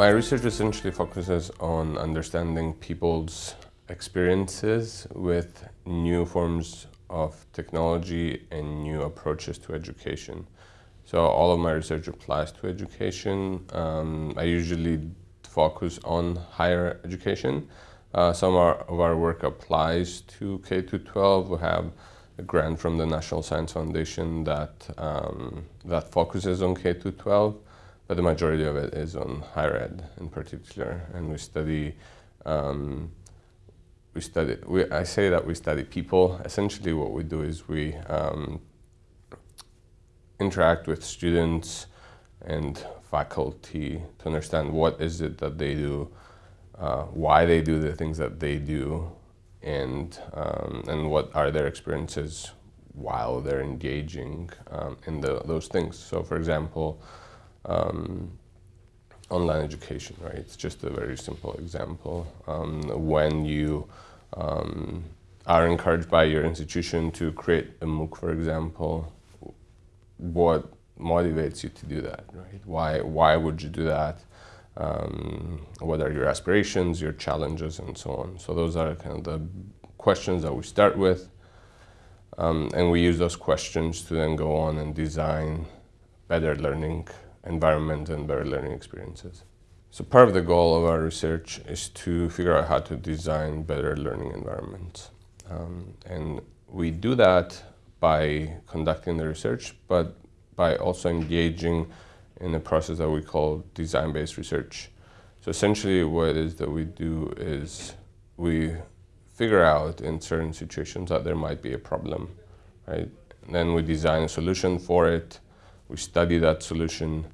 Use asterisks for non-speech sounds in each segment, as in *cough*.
My research essentially focuses on understanding people's experiences with new forms of technology and new approaches to education. So all of my research applies to education. Um, I usually focus on higher education. Uh, some of our, work applies to K-12. We have a grant from the National Science Foundation that, um, that focuses on K-12, but the majority of it is on higher ed in particular. And we study, um, we study, we, I say that we study people. Essentially what we do is we um, interact with students and faculty to understand what is it that they do, uh, why they do the things that they do, and, um, and what are their experiences while they're engaging um, in the, those things. So for example, um, online education, right? It's just a very simple example. Um, when you um, are encouraged by your institution to create a MOOC, for example, what motivates you to do that, right? Why, why would you do that? Um, what are your aspirations, your challenges, and so on. So those are kind of the questions that we start with. Um, and we use those questions to then go on and design better learning environment and better learning experiences. So part of the goal of our research is to figure out how to design better learning environments. Um, and we do that by conducting the research, but by also engaging in a process that we call design-based research. So essentially what it is that we do is we figure out in certain situations that there might be a problem, right? And then we design a solution for it, we study that solution,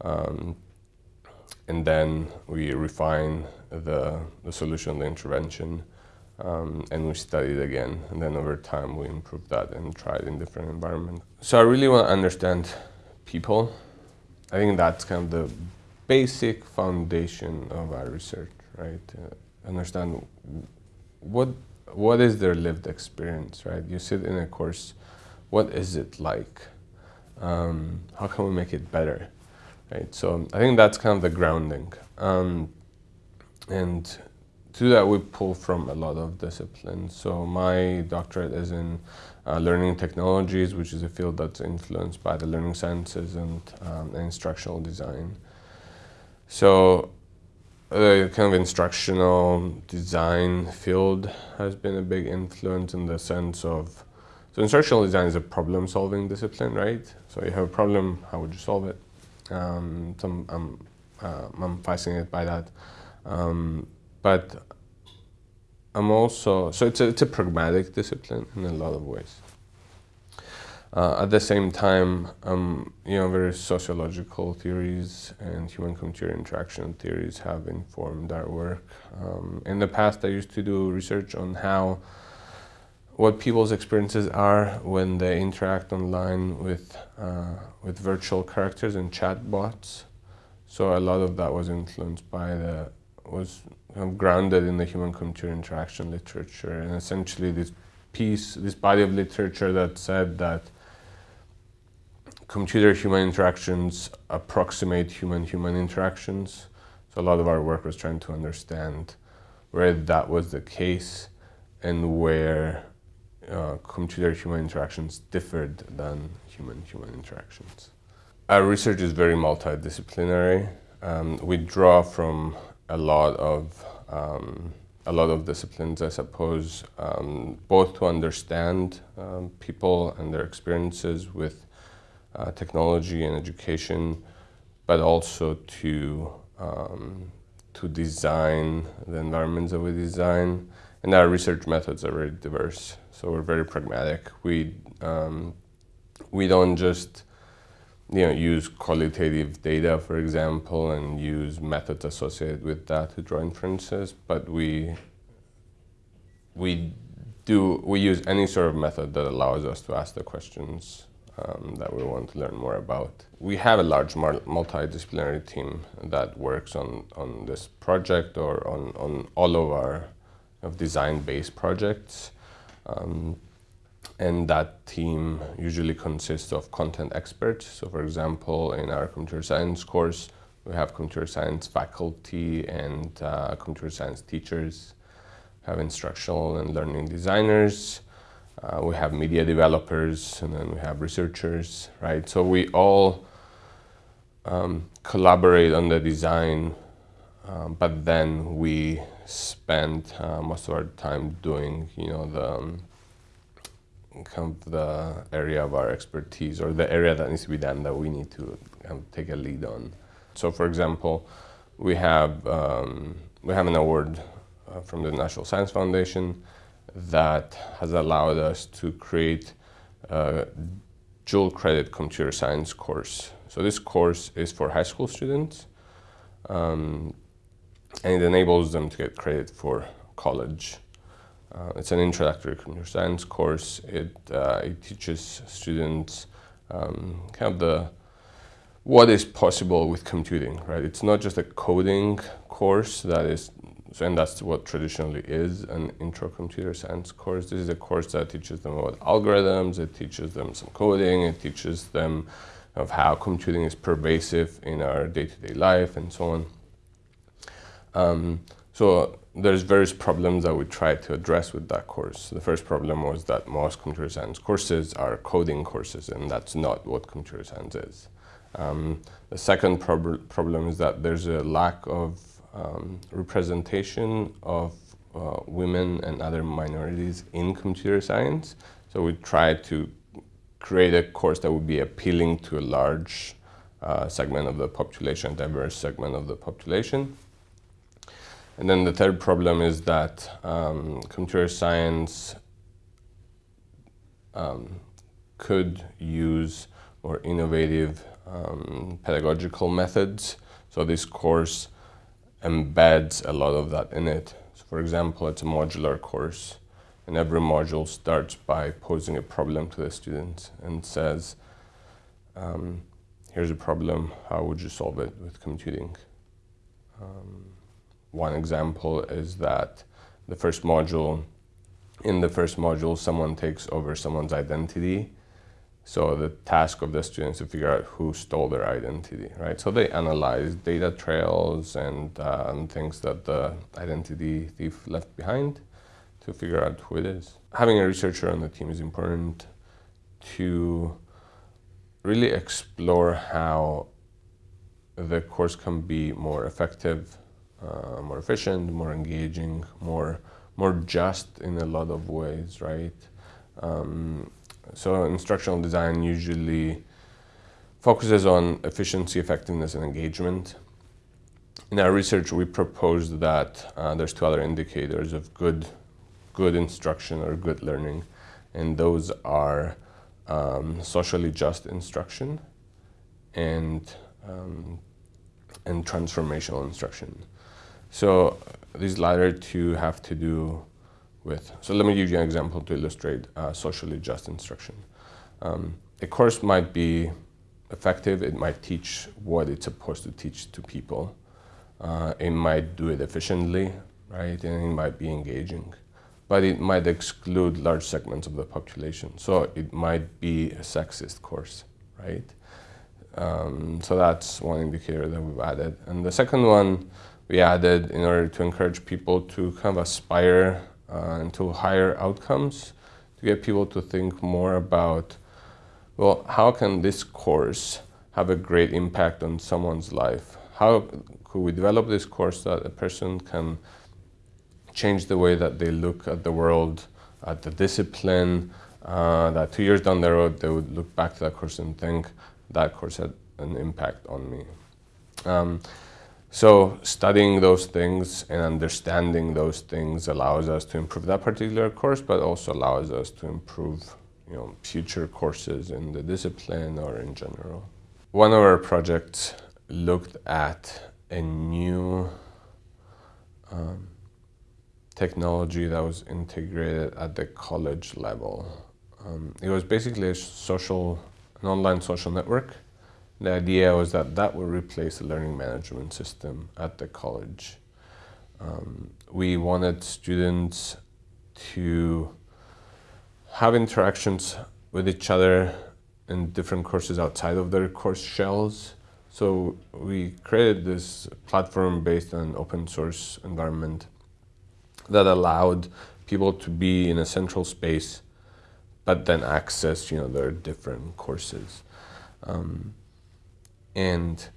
um, and then we refine the, the solution, the intervention, um, and we study it again. And then over time we improve that and try it in different environments. So I really want to understand people. I think that's kind of the basic foundation of our research, right? Uh, understand what what is their lived experience, right? You sit in a course, what is it like? Um, how can we make it better, right? So I think that's kind of the grounding. Um, and to that we pull from a lot of disciplines. So my doctorate is in uh, learning technologies, which is a field that's influenced by the learning sciences and, um, instructional design. So the kind of instructional design field has been a big influence in the sense of, so instructional design is a problem solving discipline, right? So you have a problem, how would you solve it? Um, some, um, uh, I'm fascinated by that. Um, but I'm also, so it's a, it's a pragmatic discipline in a lot of ways. Uh, at the same time, um, you know, various sociological theories and human-computer interaction theories have informed our work. Um, in the past, I used to do research on how, what people's experiences are when they interact online with, uh, with virtual characters and chatbots. So a lot of that was influenced by the was grounded in the human-computer interaction literature and essentially this piece, this body of literature that said that computer-human interactions approximate human-human interactions. So a lot of our work was trying to understand where that was the case and where uh, computer-human interactions differed than human-human interactions. Our research is very multidisciplinary. Um, we draw from a lot of um, a lot of disciplines, I suppose, um, both to understand um, people and their experiences with uh, technology and education, but also to um, to design the environments that we design. And our research methods are very diverse, so we're very pragmatic. We um, we don't just you know, use qualitative data, for example, and use methods associated with that to draw inferences, but we, we do, we use any sort of method that allows us to ask the questions um, that we want to learn more about. We have a large multidisciplinary team that works on, on this project or on, on all of our of design-based projects. Um, and that team usually consists of content experts. So for example, in our computer science course, We have computer science faculty and uh, computer science teachers. We have instructional and learning designers. Uh, we have media developers and then we have researchers, right? So we all um, collaborate on the design, um, but then we spend uh, most of our time doing, you know, the um, kind of the area of our expertise or the area that needs to be done that we need to kind of take a lead on. So, for example, we have um, we have an award uh, from the National Science Foundation that has allowed us to create a dual credit computer science course. So this course is for high school students um, and it enables them to get credit for college. Uh, it's an introductory computer science course. It, uh, it teaches students um, kind of the what is possible with computing, right? It's not just a coding course that is, and that's what traditionally is an intro computer science course. This is a course that teaches them about algorithms, it teaches them some coding, it teaches them of how computing is pervasive in our day-to-day -day life and so on. Um, so there's various problems that we tried to address with that course. The first problem was that most computer science courses are coding courses, and that's not what computer science is. Um, the second prob problem is that there's a lack of um, representation of uh, women and other minorities in computer science. So we tried to create a course that would be appealing to a large uh, segment of the population, diverse segment of the population. And then the third problem is that um, computer science um, could use more innovative um, pedagogical methods. So this course embeds a lot of that in it. So for example, it's a modular course and every module starts by posing a problem to the students and says, um, here's a problem, how would you solve it with computing? Um, one example is that the first module, in the first module, someone takes over someone's identity. So the task of the students to figure out who stole their identity, right? So they analyze data trails and, uh, and things that the identity thief left behind to figure out who it is. Having a researcher on the team is important to really explore how the course can be more effective uh, more efficient, more engaging, more more just in a lot of ways, right? Um, so instructional design usually focuses on efficiency, effectiveness, and engagement. In our research, we proposed that uh, there's two other indicators of good, good instruction or good learning, and those are um, socially just instruction and um, and transformational instruction. So these latter two have to do with, so let me give you an example to illustrate uh, socially just instruction. Um, a course might be effective, it might teach what it's supposed to teach to people. Uh, it might do it efficiently, right, and it might be engaging. But it might exclude large segments of the population. So it might be a sexist course, right? Um, so that's one indicator that we've added. And the second one we added in order to encourage people to kind of aspire uh, into higher outcomes, to get people to think more about, well, how can this course have a great impact on someone's life? How could we develop this course that a person can change the way that they look at the world, at the discipline, uh, that two years down the road they would look back to that course and think that course had an impact on me. Um, so studying those things and understanding those things allows us to improve that particular course, but also allows us to improve you know, future courses in the discipline or in general. One of our projects looked at a new um, technology that was integrated at the college level. Um, it was basically a social, an online social network the idea was that that would replace the learning management system at the college. Um, we wanted students to have interactions with each other in different courses outside of their course shells. So we created this platform based on open source environment that allowed people to be in a central space, but then access, you know, their different courses. Um, and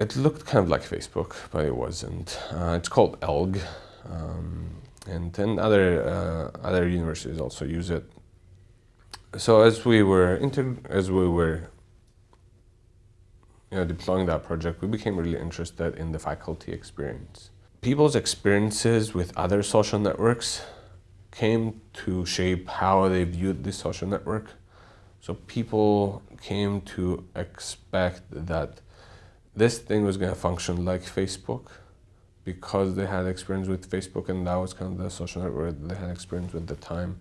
it looked kind of like Facebook, but it wasn't. Uh, it's called Elgg, um, and then other uh, other universities also use it. So as we were as we were you know, deploying that project, we became really interested in the faculty experience. People's experiences with other social networks came to shape how they viewed this social network. So people came to expect that this thing was going to function like Facebook because they had experience with Facebook and that was kind of the social network they had experience with at the time.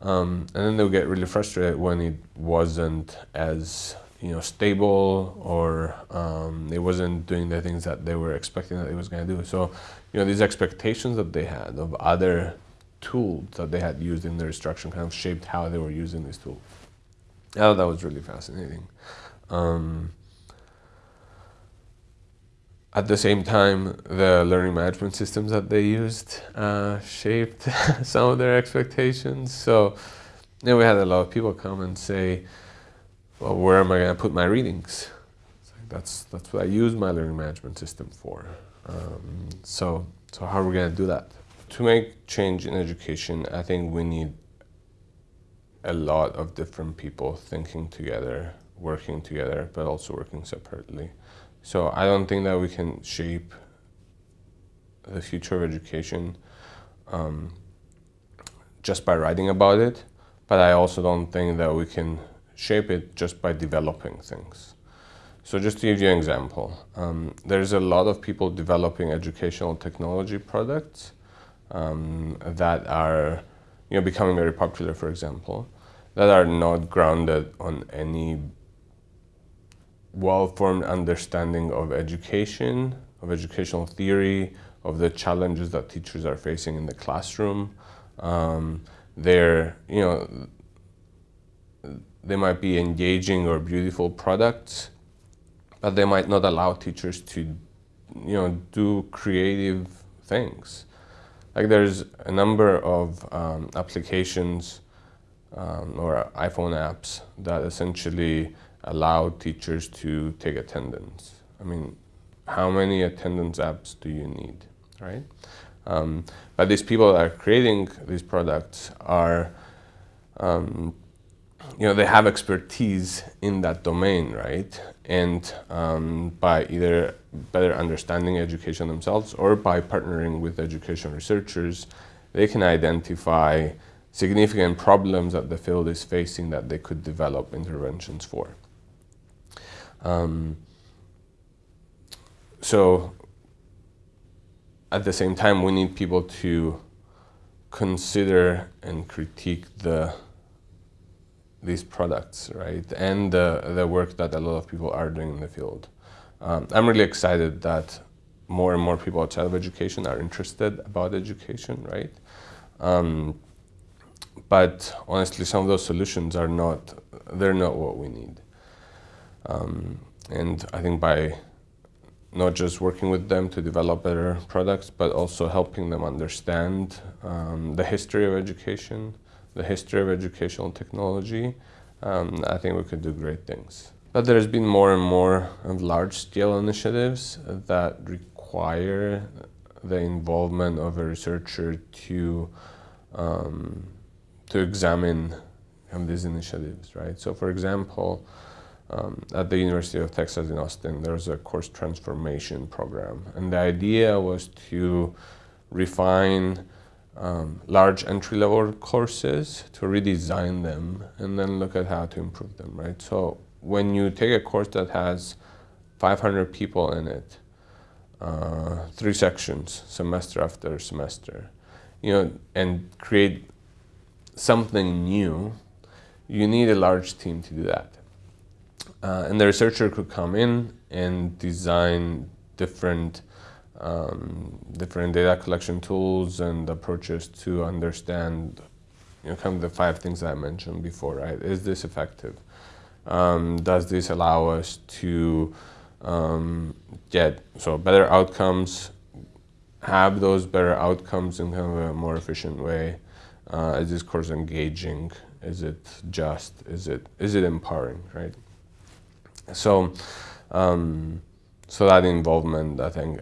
Um, and then they would get really frustrated when it wasn't as you know stable or um, it wasn't doing the things that they were expecting that it was going to do. So you know these expectations that they had of other tools that they had used in their instruction kind of shaped how they were using these tools. Thought that was really fascinating. Um, at the same time, the learning management systems that they used uh, shaped *laughs* some of their expectations. So, know, we had a lot of people come and say, well, where am I going to put my readings? Like, that's, that's what I use my learning management system for. Um, so, so how are we going to do that? To make change in education, I think we need a lot of different people thinking together, working together, but also working separately. So I don't think that we can shape the future of education um, just by writing about it, but I also don't think that we can shape it just by developing things. So just to give you an example, um, there's a lot of people developing educational technology products um, that are you know, becoming very popular, for example, that are not grounded on any well-formed understanding of education, of educational theory, of the challenges that teachers are facing in the classroom. Um, they're, you know, they might be engaging or beautiful products, but they might not allow teachers to, you know, do creative things. Like there's a number of um, applications um, or iPhone apps that essentially allow teachers to take attendance. I mean, how many attendance apps do you need, right? Um, but these people that are creating these products are um, you know, they have expertise in that domain, right? And um, by either better understanding education themselves or by partnering with education researchers, they can identify significant problems that the field is facing that they could develop interventions for. Um, so at the same time, we need people to consider and critique the these products, right? And the, the work that a lot of people are doing in the field. Um, I'm really excited that more and more people outside of education are interested about education, right? Um, but honestly, some of those solutions are not, they're not what we need. Um, and I think by not just working with them to develop better products, but also helping them understand um, the history of education, the history of educational technology, um, I think we could do great things. But there's been more and more large-scale initiatives that require the involvement of a researcher to um, to examine um, these initiatives, right? So, for example, um, at the University of Texas in Austin, there's a course transformation program, and the idea was to refine um, large entry-level courses to redesign them and then look at how to improve them, right? So when you take a course that has 500 people in it, uh, three sections, semester after semester, you know, and create something new, you need a large team to do that. Uh, and the researcher could come in and design different um, different data collection tools and approaches to understand you know, kind of the five things I mentioned before, right? Is this effective? Um, does this allow us to um, get so better outcomes, have those better outcomes in kind of a more efficient way? Uh, is this course engaging? Is it just? Is it is it empowering? Right. So, um, so that involvement, I think,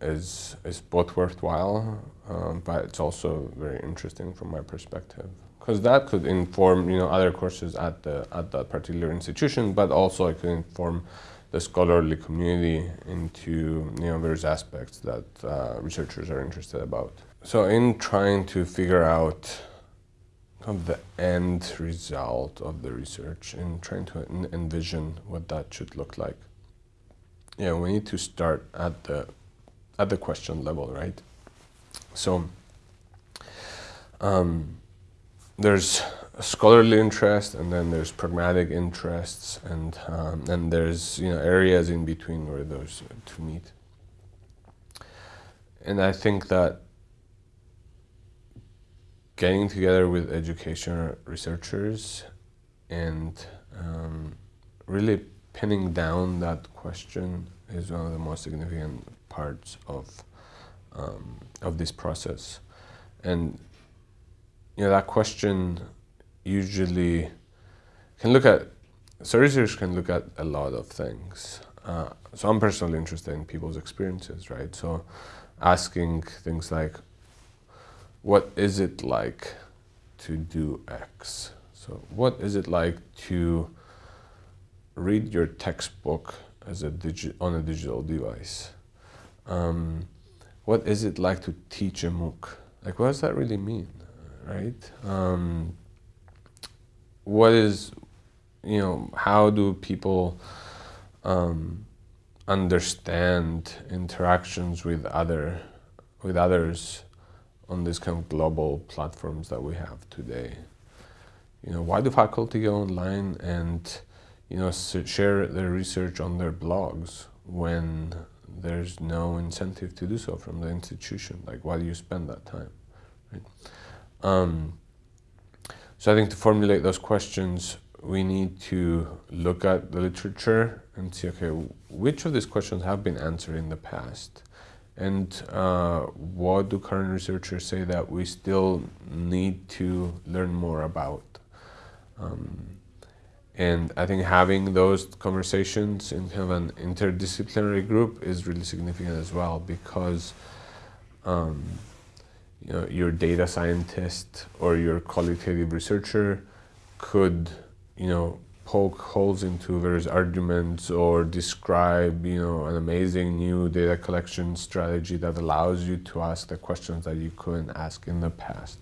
is is both worthwhile, um, but it's also very interesting from my perspective because that could inform you know other courses at the at that particular institution, but also it could inform the scholarly community into you know various aspects that uh, researchers are interested about. So in trying to figure out kind of the end result of the research and trying to envision what that should look like, yeah, we need to start at the at the question level, right? So. Um, there's scholarly interest and then there's pragmatic interests and um, and there's you know areas in between where those two meet and I think that getting together with education researchers and um, really pinning down that question is one of the most significant parts of um, of this process and you know, that question usually can look at, so research can look at a lot of things. Uh, so I'm personally interested in people's experiences, right? So asking things like, what is it like to do X? So what is it like to read your textbook as a digi on a digital device? Um, what is it like to teach a MOOC? Like, what does that really mean? right? Um, what is, you know, how do people um, understand interactions with other, with others on these kind of global platforms that we have today? You know, why do faculty go online and, you know, share their research on their blogs when there's no incentive to do so from the institution? Like, why do you spend that time? Right? Um, so I think to formulate those questions, we need to look at the literature and see, okay, which of these questions have been answered in the past? And uh, what do current researchers say that we still need to learn more about? Um, and I think having those conversations in kind of an interdisciplinary group is really significant as well because um, you know, your data scientist or your qualitative researcher could, you know, poke holes into various arguments or describe, you know, an amazing new data collection strategy that allows you to ask the questions that you couldn't ask in the past.